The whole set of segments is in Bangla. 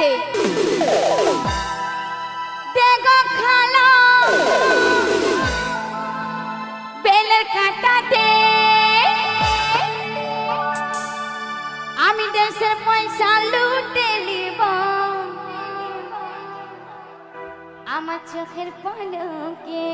সাথে খালা বেলের কাটাতে আমি দেশের পয়সা লুটে নিব। আমার চোখের পলকে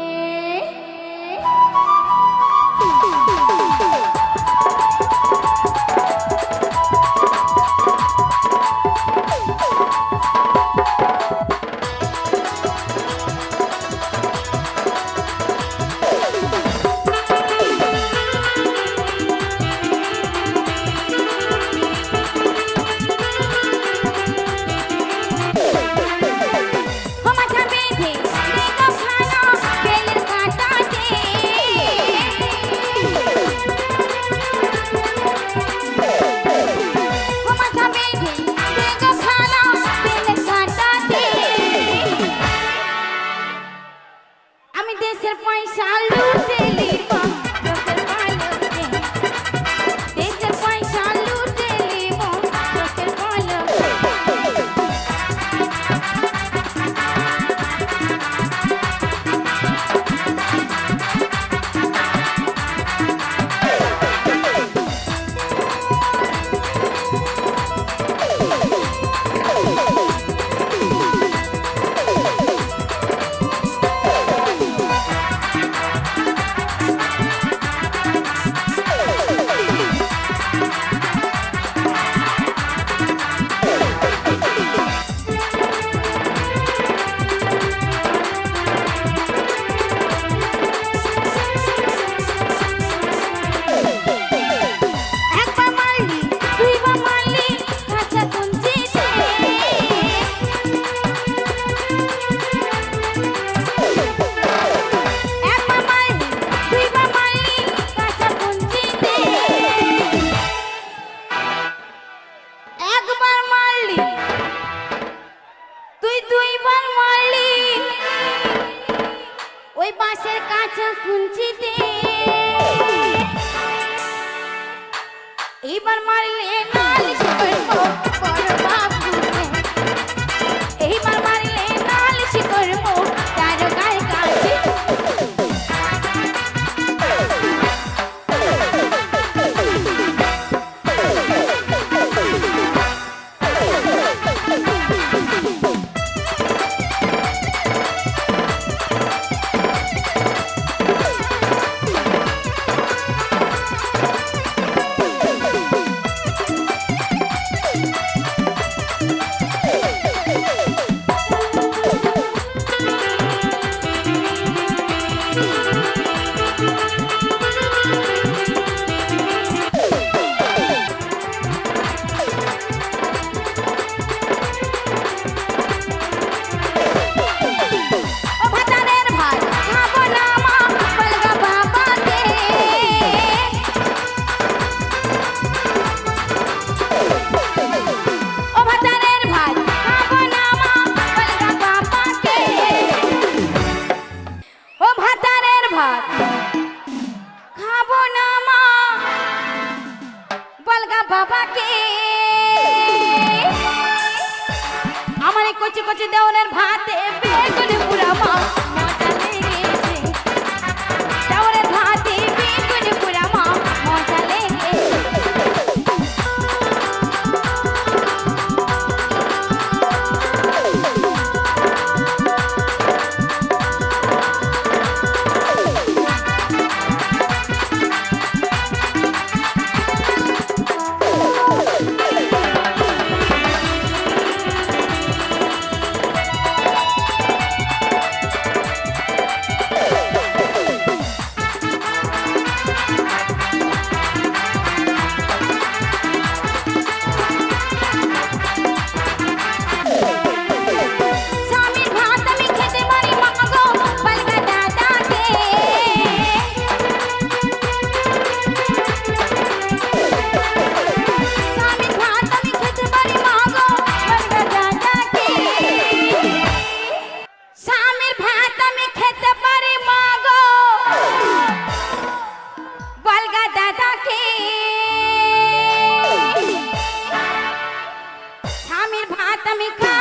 salud গাছের কাঁচা কুঞ্চিতে গোপালগা বাবাকে। আমার কচি কচি দেওয়ালের ভাতে বেগুন পুরা মা ভাত আমি খাব